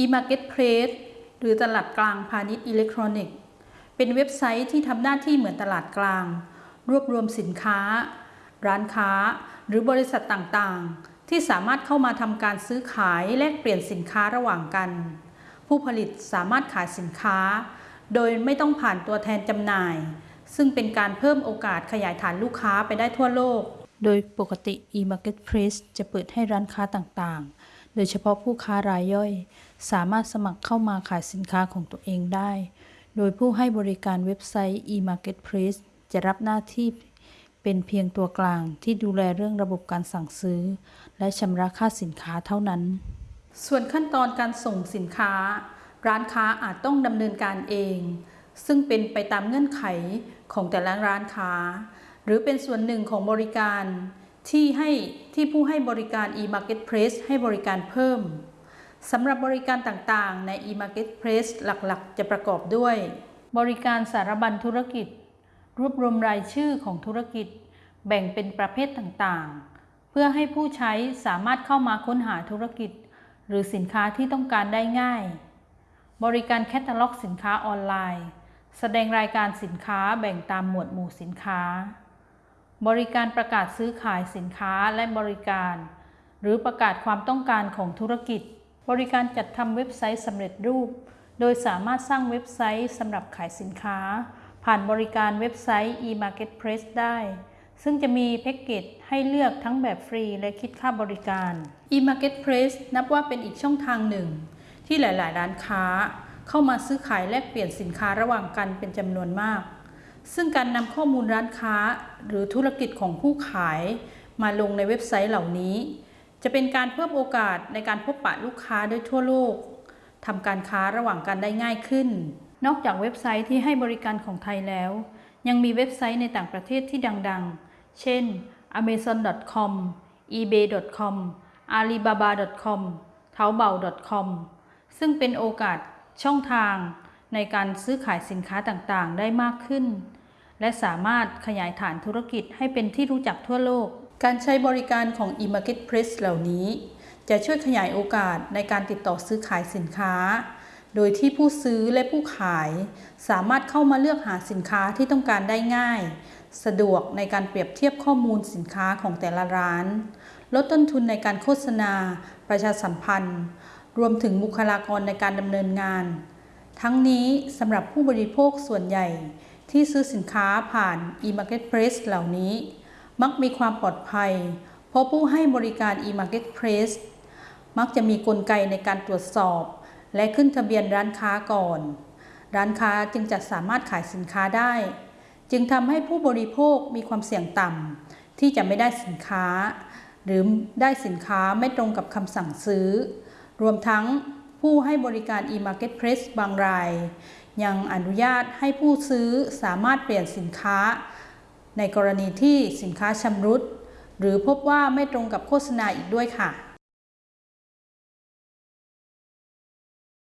e-marketplace หรือตลาดกลางพาณิชย์อิเล็กทรอนิกส์ เป็นเว็บไซต์ที่ทำหน้าที่เหมือนตลาดกลาง รวบรวมสินค้า ร้านค้า หรือบริษัทต่างๆ ที่สามารถเข้ามาทำการซื้อขายแลกเปลี่ยนสินค้าระหว่างกัน ผู้ผลิตสามารถขายสินค้า โดยไม่ต้องผ่านตัวแทนจำหน่าย ซึ่งเป็นการเพิ่มโอกาสขยายฐานลูกค้าไปได้ทั่วโลก โดยปกติ e-marketplace จะเปิดให้ร้านค้าต่างๆ โดยเฉพาะผู้ค้ารายย่อย สามารถสมัครเข้ามาขายสินค้าของตัวเองได้ โดยผู้ให้บริการเว็บไซต์ e-marketplace จะรับหน้าที่เป็นเพียงตัวกลางที่ดูแลเรื่องระบบการสั่งซื้อ และชำระค่าสินค้าเท่านั้น ส่วนขั้นตอนการส่งสินค้า ร้านค้าอาจต้องดำเนินการเอง ซึ่งเป็นไปตามเงื่อนไขของแต่ละร้านค้า หรือเป็นส่วนหนึ่งของบริการ ที่ให้ที่ผู้ให้บริการ e-marketplace ให้บริการเพิ่มสำหรับบริการต่างๆ ใน e-marketplace หลักๆ จะประกอบด้วย บริการสารบัญธุรกิจ รวบรวมรายชื่อของธุรกิจ แบ่งเป็นประเภทต่างๆ เพื่อให้ผู้ใช้สามารถเข้ามาค้นหาธุรกิจ หรือสินค้าที่ต้องการได้ง่าย บริการแคตตาล็อกสินค้าออนไลน์ แสดงรายการสินค้าแบ่งตามหมวดหมู่สินค้า บริการประกาศซื้อขายสินค้าและบริการ หรือประกาศความต้องการของธุรกิจ บริการจัดทำเว็บไซต์สำเร็จรูป โดยสามารถสร้างเว็บไซต์สำหรับขายสินค้า ผ่านบริการเว็บไซต์ e-marketplace ได้ ซึ่งจะมีแพ็กเกจให้เลือกทั้งแบบฟรีและคิดค่าบริการ e-marketplace นับว่าเป็นอีกช่องทางหนึ่ง ที่หลาย ๆ ร้านค้า เข้ามาซื้อขายแลกเปลี่ยนสินค้าระหว่างกันเป็นจำนวนมาก ซึ่งการนำข้อมูลร้านค้าหรือธุรกิจของผู้ขายมาลงในเว็บไซต์เหล่านี้ จะเป็นการเพิ่มโอกาสในการพบปะลูกค้าโดยทั่วโลกทำการค้าระหว่างกันได้ง่ายขึ้น นอกจากเว็บไซต์ที่ให้บริการของไทยแล้ว ยังมีเว็บไซต์ในต่างประเทศที่ดังๆ เช่น amazon.com ebay.com alibaba.com taobao.com ซึ่งเป็นโอกาสช่องทาง ในการซื้อขายสินค้าต่างๆ ได้มากขึ้น และสามารถขยายฐานธุรกิจให้เป็นที่รู้จักทั่วโลก การใช้บริการของ e-marketplace เหล่านี้ จะช่วยขยายโอกาสในการติดต่อซื้อขายสินค้า โดยที่ผู้ซื้อและผู้ขาย สามารถเข้ามาเลือกหาสินค้าที่ต้องการได้ง่าย สะดวกในการเปรียบเทียบข้อมูลสินค้าของแต่ละร้าน ลดต้นทุนในการโฆษณา ประชาสัมพันธ์ รวมถึงบุคลากรในการดำเนินงาน ทั้งนี้สำหรับผู้บริโภคส่วนใหญ่ ที่ซื้อสินค้าผ่าน e-marketplace เหล่านี้ มักมีความปลอดภัย เพราะผู้ให้บริการ e-marketplace มักจะมีกลไกในการตรวจสอบ และขึ้นทะเบียนร้านค้าก่อน ร้านค้าจึงจะสามารถขายสินค้าได้ จึงทำให้ผู้บริโภคมีความเสี่ยงต่ำที่จะไม่ได้สินค้า หรือได้สินค้าไม่ตรงกับคำสั่งซื้อ รวมทั้ง ผู้ให้บริการ e-marketplace บางราย ยังอนุญาตให้ผู้ซื้อสามารถเปลี่ยนสินค้า ในกรณีที่สินค้าชำรุด หรือพบว่าไม่ตรงกับโฆษณาอีกด้วยค่ะ